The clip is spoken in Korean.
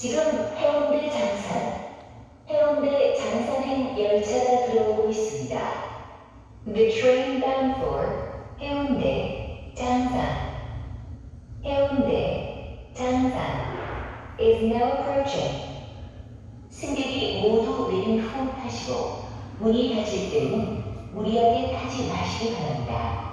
지금 해운대 장산, 해운대 장산행 열차가 들어오고 있습니다. The train bound for 해운대 장산 해운대 장산 is now approaching. 승객이 모두 내린 후 타시고 문이 닫힐 때는 무리하게 타지 마시기 바랍니다.